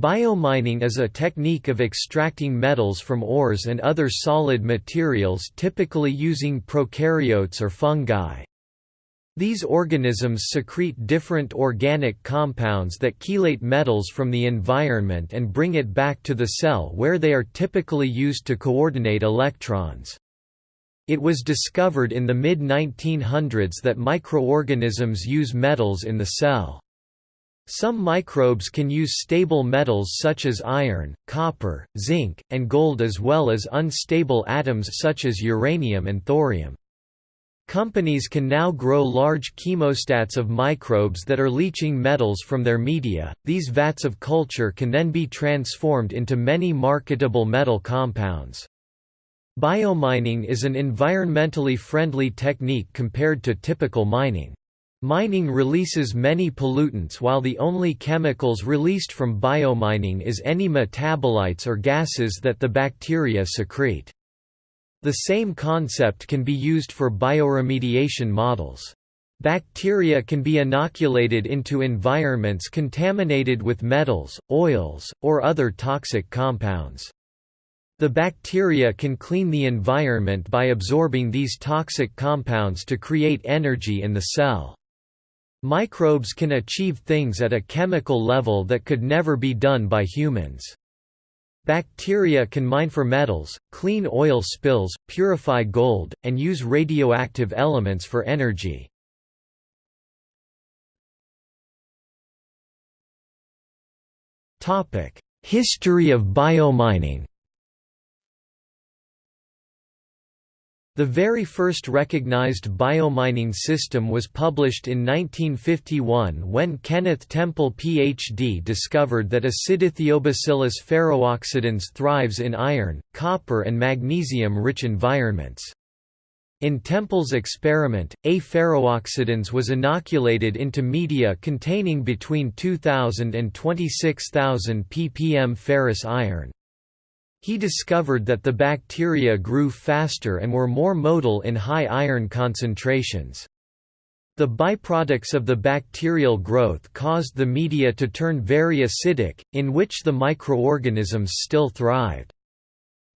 Biomining is a technique of extracting metals from ores and other solid materials typically using prokaryotes or fungi. These organisms secrete different organic compounds that chelate metals from the environment and bring it back to the cell where they are typically used to coordinate electrons. It was discovered in the mid-1900s that microorganisms use metals in the cell. Some microbes can use stable metals such as iron, copper, zinc, and gold as well as unstable atoms such as uranium and thorium. Companies can now grow large chemostats of microbes that are leaching metals from their media. These vats of culture can then be transformed into many marketable metal compounds. Biomining is an environmentally friendly technique compared to typical mining. Mining releases many pollutants while the only chemicals released from biomining is any metabolites or gases that the bacteria secrete. The same concept can be used for bioremediation models. Bacteria can be inoculated into environments contaminated with metals, oils, or other toxic compounds. The bacteria can clean the environment by absorbing these toxic compounds to create energy in the cell. Microbes can achieve things at a chemical level that could never be done by humans. Bacteria can mine for metals, clean oil spills, purify gold, and use radioactive elements for energy. History of biomining The very first recognized biomining system was published in 1951 when Kenneth Temple Ph.D. discovered that Acidithiobacillus ferrooxidans thrives in iron, copper and magnesium-rich environments. In Temple's experiment, A. ferrooxidans was inoculated into media containing between 2,000 and 26,000 ppm ferrous iron. He discovered that the bacteria grew faster and were more motile in high iron concentrations. The byproducts of the bacterial growth caused the media to turn very acidic, in which the microorganisms still thrived.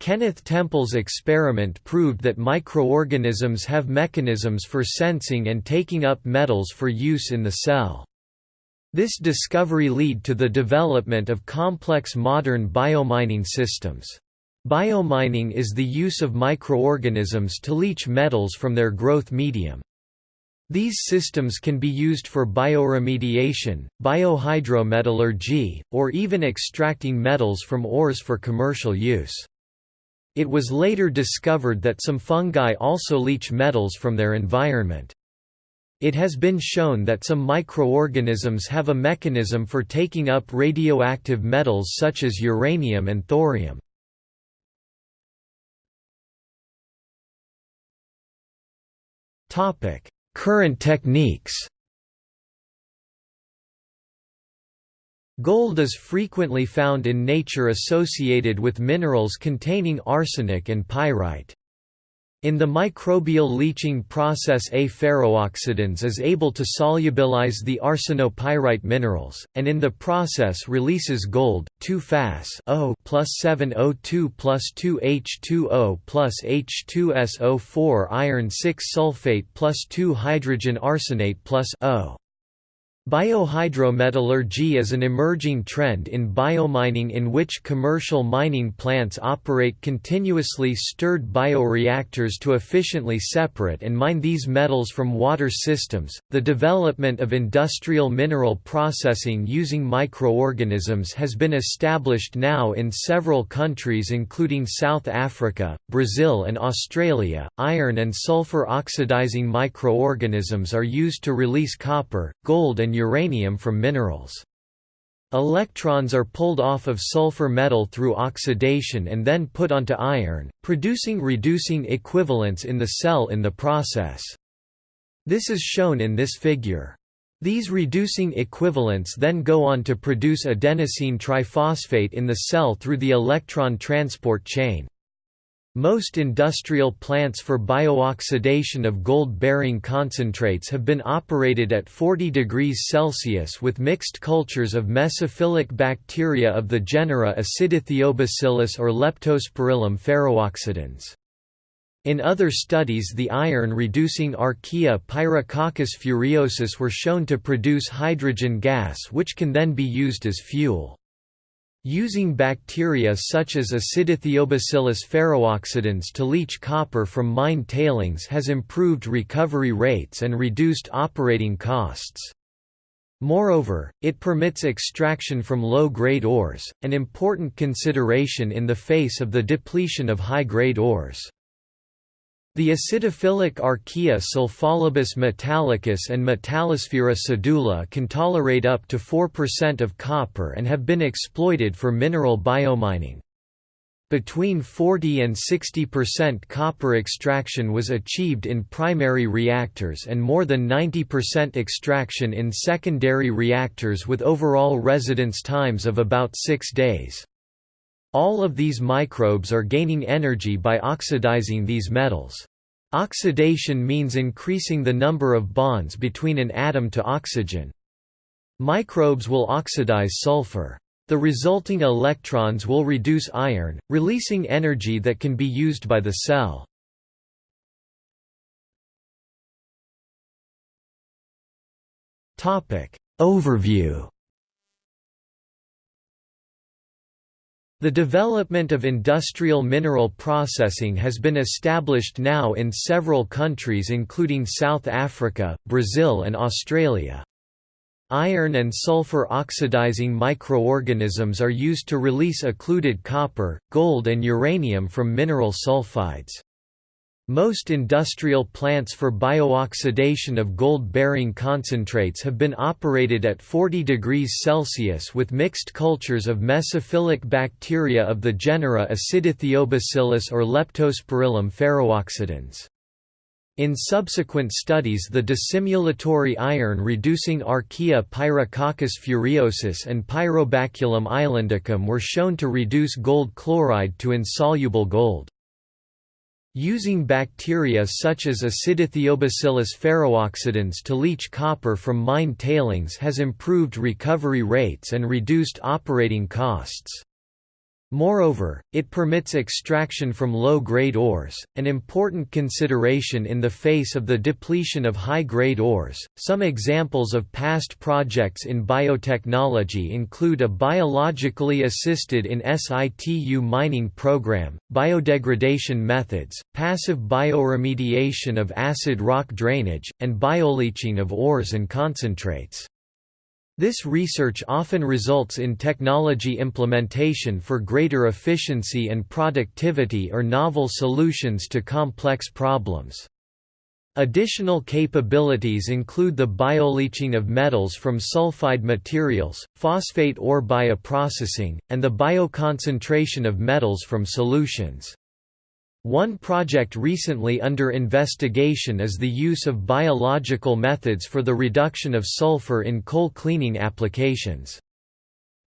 Kenneth Temple's experiment proved that microorganisms have mechanisms for sensing and taking up metals for use in the cell. This discovery led to the development of complex modern biomining systems. Biomining is the use of microorganisms to leach metals from their growth medium. These systems can be used for bioremediation, biohydrometallurgy, or even extracting metals from ores for commercial use. It was later discovered that some fungi also leach metals from their environment. It has been shown that some microorganisms have a mechanism for taking up radioactive metals such as uranium and thorium. Current techniques Gold is frequently found in nature associated with minerals containing arsenic and pyrite. In the microbial leaching process A ferrooxidans is able to solubilize the arsenopyrite minerals, and in the process releases gold, 2-Fas O plus 7O2 plus 2H2O plus H2SO4 iron 6 sulfate plus 2 hydrogen arsenate plus O. Biohydrometallurgy is an emerging trend in biomining in which commercial mining plants operate continuously stirred bioreactors to efficiently separate and mine these metals from water systems. The development of industrial mineral processing using microorganisms has been established now in several countries including South Africa, Brazil, and Australia. Iron and sulfur oxidizing microorganisms are used to release copper, gold, and uranium from minerals. Electrons are pulled off of sulfur metal through oxidation and then put onto iron, producing reducing equivalents in the cell in the process. This is shown in this figure. These reducing equivalents then go on to produce adenosine triphosphate in the cell through the electron transport chain. Most industrial plants for biooxidation of gold-bearing concentrates have been operated at 40 degrees Celsius with mixed cultures of mesophilic bacteria of the genera Acidithiobacillus or Leptospirillum ferrooxidans. In other studies the iron-reducing archaea Pyrococcus furiosus were shown to produce hydrogen gas which can then be used as fuel. Using bacteria such as Acidithiobacillus ferrooxidans to leach copper from mine tailings has improved recovery rates and reduced operating costs. Moreover, it permits extraction from low-grade ores, an important consideration in the face of the depletion of high-grade ores. The acidophilic archaea Sulfolobus metallicus and Metallosphaera sedula can tolerate up to 4% of copper and have been exploited for mineral biomining. Between 40 and 60% copper extraction was achieved in primary reactors and more than 90% extraction in secondary reactors with overall residence times of about six days. All of these microbes are gaining energy by oxidizing these metals. Oxidation means increasing the number of bonds between an atom to oxygen. Microbes will oxidize sulfur. The resulting electrons will reduce iron, releasing energy that can be used by the cell. Overview The development of industrial mineral processing has been established now in several countries including South Africa, Brazil and Australia. Iron and sulfur oxidizing microorganisms are used to release occluded copper, gold and uranium from mineral sulfides. Most industrial plants for biooxidation of gold-bearing concentrates have been operated at 40 degrees Celsius with mixed cultures of mesophilic bacteria of the genera Acidithiobacillus or Leptospirillum ferrooxidans. In subsequent studies the dissimilatory iron-reducing archaea Pyrococcus furiosus and Pyrobaculum islandicum were shown to reduce gold chloride to insoluble gold. Using bacteria such as Acidithiobacillus ferrooxidans to leach copper from mine tailings has improved recovery rates and reduced operating costs. Moreover, it permits extraction from low-grade ores, an important consideration in the face of the depletion of high-grade ores. Some examples of past projects in biotechnology include a biologically assisted in situ mining program, biodegradation methods, passive bioremediation of acid rock drainage, and bioleaching of ores and concentrates. This research often results in technology implementation for greater efficiency and productivity or novel solutions to complex problems. Additional capabilities include the bioleaching of metals from sulfide materials, phosphate ore bioprocessing, and the bioconcentration of metals from solutions. One project recently under investigation is the use of biological methods for the reduction of sulfur in coal cleaning applications.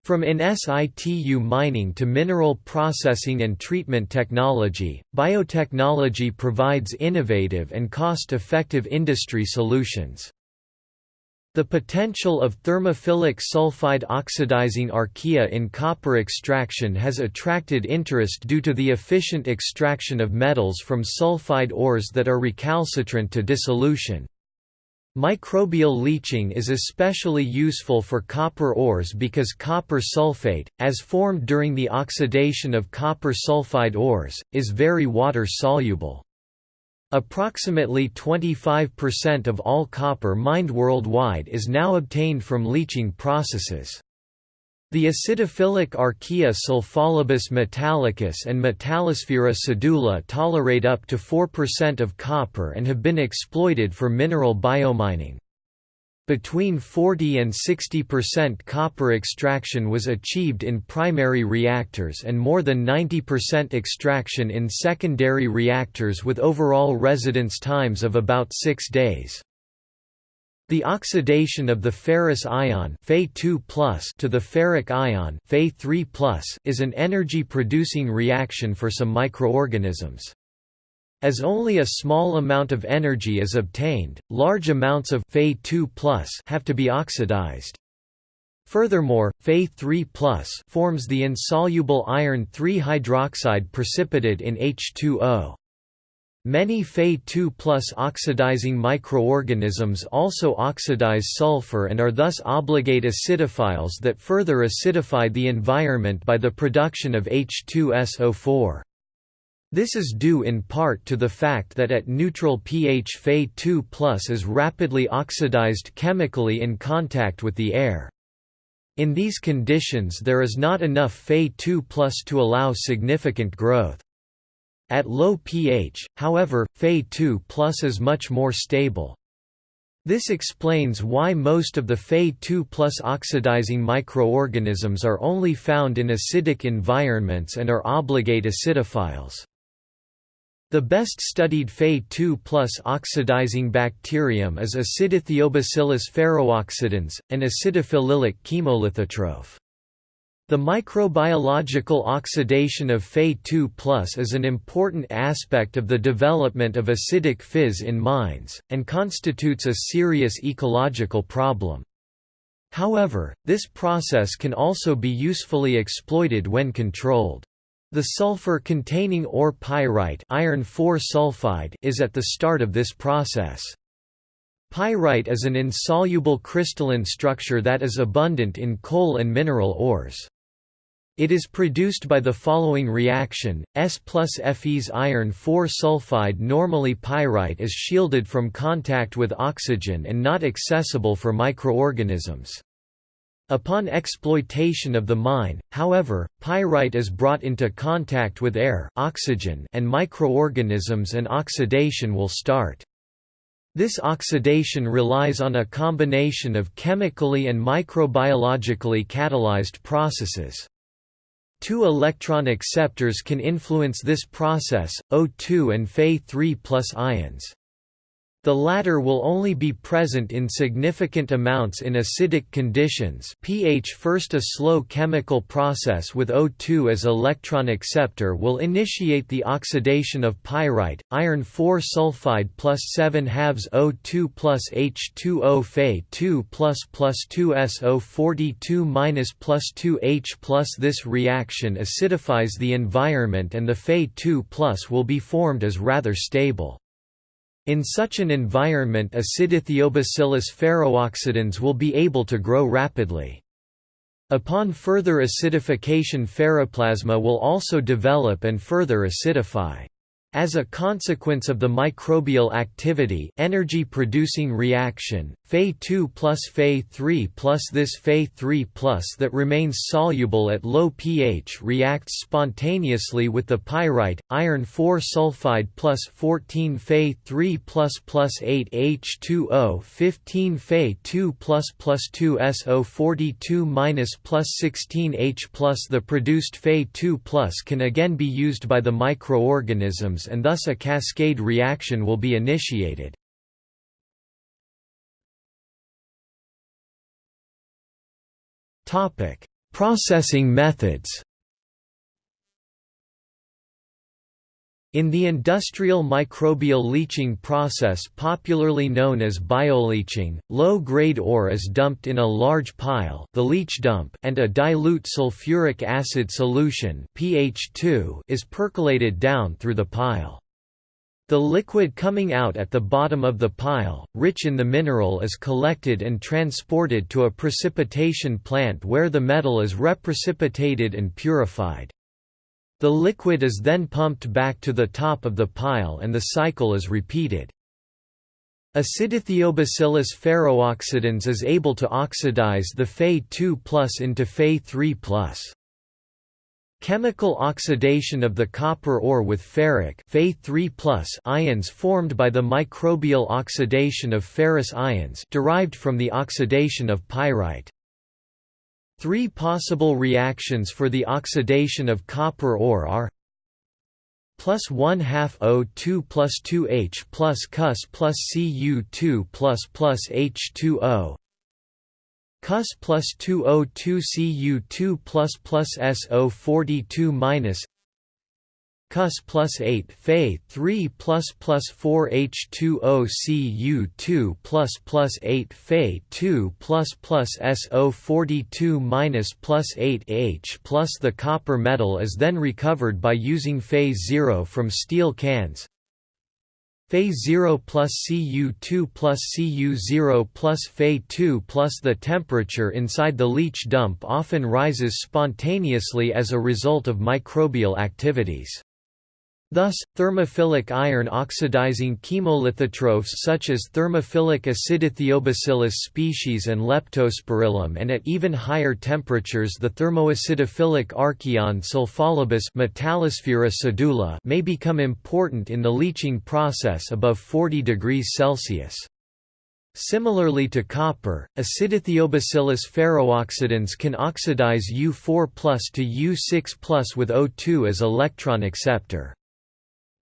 From in situ mining to mineral processing and treatment technology, biotechnology provides innovative and cost-effective industry solutions. The potential of thermophilic sulfide oxidizing archaea in copper extraction has attracted interest due to the efficient extraction of metals from sulfide ores that are recalcitrant to dissolution. Microbial leaching is especially useful for copper ores because copper sulfate, as formed during the oxidation of copper sulfide ores, is very water-soluble. Approximately 25% of all copper mined worldwide is now obtained from leaching processes. The acidophilic archaea Sulfolobus metallicus and Metallosphaera sedula tolerate up to 4% of copper and have been exploited for mineral biomining. Between 40 and 60% copper extraction was achieved in primary reactors and more than 90% extraction in secondary reactors with overall residence times of about six days. The oxidation of the ferrous ion Fe2+ to the ferric ion Fe3+ is an energy-producing reaction for some microorganisms. As only a small amount of energy is obtained, large amounts of Fe2+ have to be oxidized. Furthermore, Fe3+ forms the insoluble iron 3 hydroxide precipitate in H2O. Many Fe2 oxidizing microorganisms also oxidize sulfur and are thus obligate acidophiles that further acidify the environment by the production of H2SO4. This is due in part to the fact that at neutral pH Fe2 is rapidly oxidized chemically in contact with the air. In these conditions there is not enough Fe2 to allow significant growth. At low pH, however, Fe2 is much more stable. This explains why most of the Fe2 oxidizing microorganisms are only found in acidic environments and are obligate acidophiles. The best studied Fe2 oxidizing bacterium is Acidithiobacillus ferrooxidans, an acidophilic chemolithotroph. The microbiological oxidation of Fe2 is an important aspect of the development of acidic fizz in mines, and constitutes a serious ecological problem. However, this process can also be usefully exploited when controlled. The sulfur-containing ore pyrite iron sulfide is at the start of this process. Pyrite is an insoluble crystalline structure that is abundant in coal and mineral ores. It is produced by the following reaction, S plus Fe's iron 4 sulfide normally pyrite is shielded from contact with oxygen and not accessible for microorganisms. Upon exploitation of the mine, however, pyrite is brought into contact with air oxygen and microorganisms and oxidation will start. This oxidation relies on a combination of chemically and microbiologically catalyzed processes. Two electron acceptors can influence this process, O2 and Fe3 ions. The latter will only be present in significant amounts in acidic conditions pH First a slow chemical process with O2 as electron acceptor will initiate the oxidation of pyrite, iron 4 sulfide plus 7 halves O2 plus H2O Fe 2 plus plus 2SO42 minus plus 2H plus This reaction acidifies the environment and the Fe 2 plus will be formed as rather stable. In such an environment Acidithiobacillus ferrooxidans will be able to grow rapidly. Upon further acidification ferroplasma will also develop and further acidify. As a consequence of the microbial activity energy-producing reaction, Fe2 plus Fe3 plus this Fe3 plus that remains soluble at low pH reacts spontaneously with the pyrite, iron 4 sulfide plus 14 Fe3 plus plus 8 H2O 15 Fe2 plus plus 2 SO42 minus plus 16 H plus. The produced Fe2 plus can again be used by the microorganisms and thus a cascade reaction will be initiated. Processing methods In the industrial microbial leaching process popularly known as bioleaching, low-grade ore is dumped in a large pile the leach dump and a dilute sulfuric acid solution pH 2 is percolated down through the pile. The liquid coming out at the bottom of the pile, rich in the mineral is collected and transported to a precipitation plant where the metal is reprecipitated and purified. The liquid is then pumped back to the top of the pile and the cycle is repeated. Acidithiobacillus ferrooxidans is able to oxidize the Fe2 into Fe3 Chemical oxidation of the copper ore with ferric Fe3 ions formed by the microbial oxidation of ferrous ions derived from the oxidation of pyrite. Three possible reactions for the oxidation of copper ore are plus 1 half O2 plus 2H plus Cus plus Cu2 plus plus H2O Cus plus 2O2 Cu2 plus plus SO42 minus Cus plus 8 Fe 3 plus plus 4 H2O Cu2 plus plus 8 Fe 2 plus plus SO42 minus plus 8 H plus the copper metal is then recovered by using Fe 0 from steel cans Fe 0 plus Cu2 plus Cu0 plus Fe 2 plus the temperature inside the leach dump often rises spontaneously as a result of microbial activities. Thus, thermophilic iron oxidizing chemolithotrophs such as thermophilic acidithiobacillus species and leptospirillum and at even higher temperatures the thermoacidophilic archaeon sulfolobus may become important in the leaching process above 40 degrees Celsius. Similarly to copper, acidithiobacillus ferrooxidans can oxidize U4 to U6 with O2 as electron acceptor.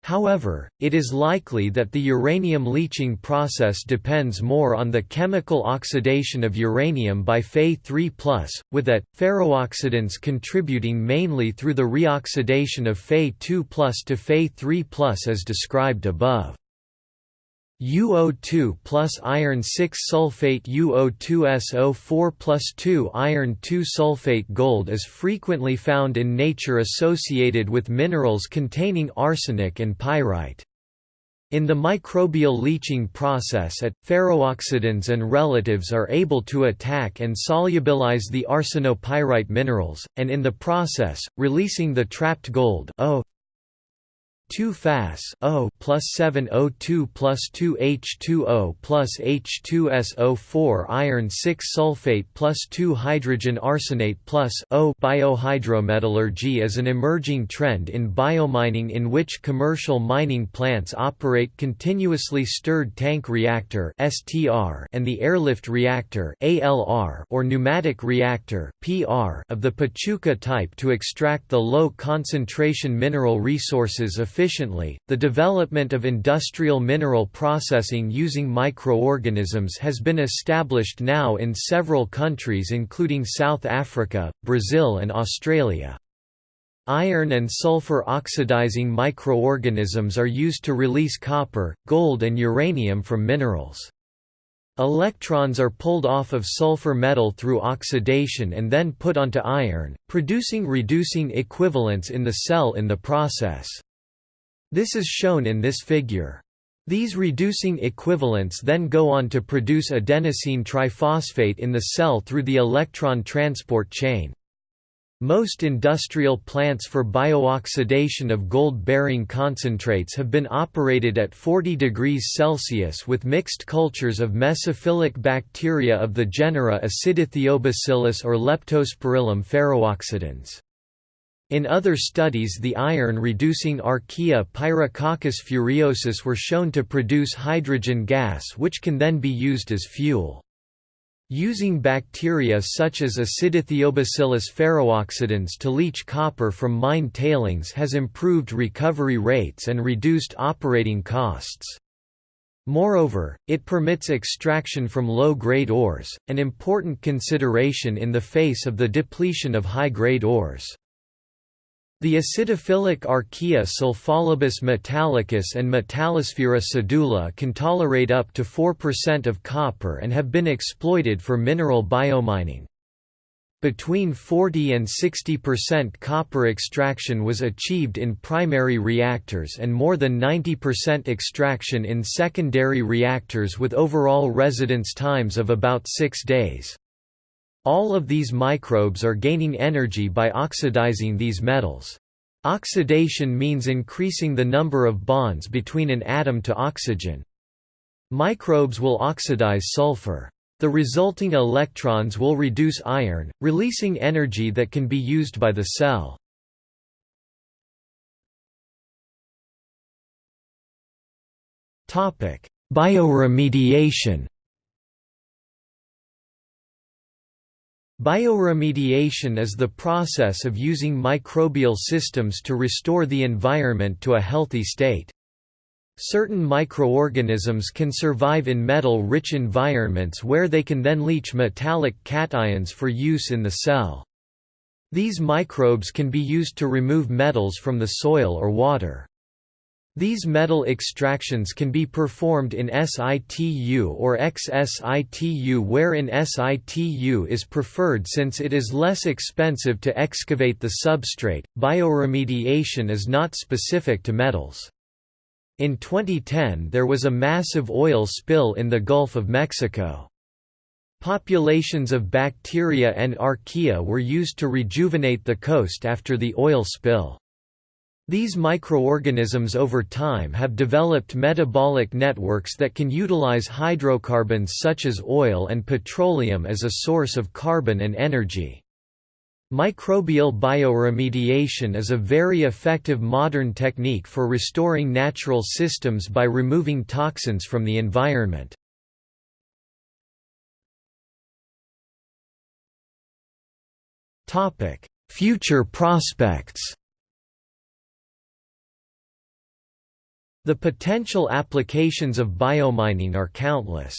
However, it is likely that the uranium leaching process depends more on the chemical oxidation of uranium by Fe3+, with that, ferrooxidans contributing mainly through the reoxidation of Fe2+, to Fe3+, as described above. UO2 plus iron 6 sulfate UO2SO4 plus 2 iron 2 sulfate gold is frequently found in nature associated with minerals containing arsenic and pyrite. In the microbial leaching process at, ferrooxidans and relatives are able to attack and solubilize the arsenopyrite minerals, and in the process, releasing the trapped gold 2 Fas O plus 7 O2 plus 2 H2O plus H2SO4 iron 6 sulfate plus 2 hydrogen arsenate plus O biohydrometallurgy is an emerging trend in biomining in which commercial mining plants operate continuously stirred tank reactor STR and the airlift reactor ALR or pneumatic reactor PR of the Pachuca type to extract the low concentration mineral resources efficiently efficiently. The development of industrial mineral processing using microorganisms has been established now in several countries including South Africa, Brazil and Australia. Iron and sulfur oxidizing microorganisms are used to release copper, gold and uranium from minerals. Electrons are pulled off of sulfur metal through oxidation and then put onto iron, producing reducing equivalents in the cell in the process. This is shown in this figure. These reducing equivalents then go on to produce adenosine triphosphate in the cell through the electron transport chain. Most industrial plants for biooxidation of gold-bearing concentrates have been operated at 40 degrees Celsius with mixed cultures of mesophilic bacteria of the genera Acidithiobacillus or Leptospirillum ferrooxidans. In other studies the iron-reducing Archaea Pyrococcus furiosus were shown to produce hydrogen gas which can then be used as fuel. Using bacteria such as Acidithiobacillus ferrooxidans to leach copper from mine tailings has improved recovery rates and reduced operating costs. Moreover, it permits extraction from low-grade ores, an important consideration in the face of the depletion of high-grade ores. The acidophilic Archaea sulfolobus metallicus and Metallosphaera sedula can tolerate up to 4% of copper and have been exploited for mineral biomining. Between 40 and 60% copper extraction was achieved in primary reactors and more than 90% extraction in secondary reactors with overall residence times of about six days. All of these microbes are gaining energy by oxidizing these metals. Oxidation means increasing the number of bonds between an atom to oxygen. Microbes will oxidize sulfur. The resulting electrons will reduce iron, releasing energy that can be used by the cell. Bioremediation. Bioremediation is the process of using microbial systems to restore the environment to a healthy state. Certain microorganisms can survive in metal-rich environments where they can then leach metallic cations for use in the cell. These microbes can be used to remove metals from the soil or water. These metal extractions can be performed in situ or ex-situ wherein situ is preferred since it is less expensive to excavate the substrate. Bioremediation is not specific to metals. In 2010 there was a massive oil spill in the Gulf of Mexico. Populations of bacteria and archaea were used to rejuvenate the coast after the oil spill. These microorganisms over time have developed metabolic networks that can utilize hydrocarbons such as oil and petroleum as a source of carbon and energy. Microbial bioremediation is a very effective modern technique for restoring natural systems by removing toxins from the environment. Future prospects The potential applications of biomining are countless.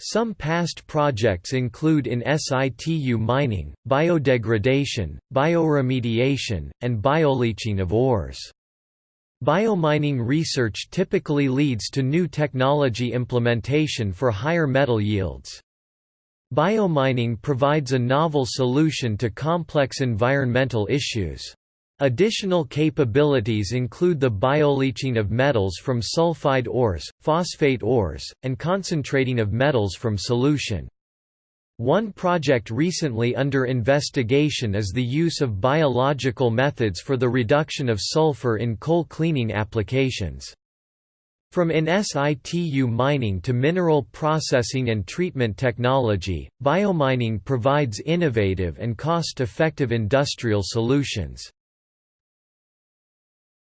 Some past projects include in situ mining, biodegradation, bioremediation, and bioleaching of ores. Biomining research typically leads to new technology implementation for higher metal yields. Biomining provides a novel solution to complex environmental issues. Additional capabilities include the bioleaching of metals from sulfide ores, phosphate ores, and concentrating of metals from solution. One project recently under investigation is the use of biological methods for the reduction of sulfur in coal cleaning applications. From in situ mining to mineral processing and treatment technology, biomining provides innovative and cost-effective industrial solutions.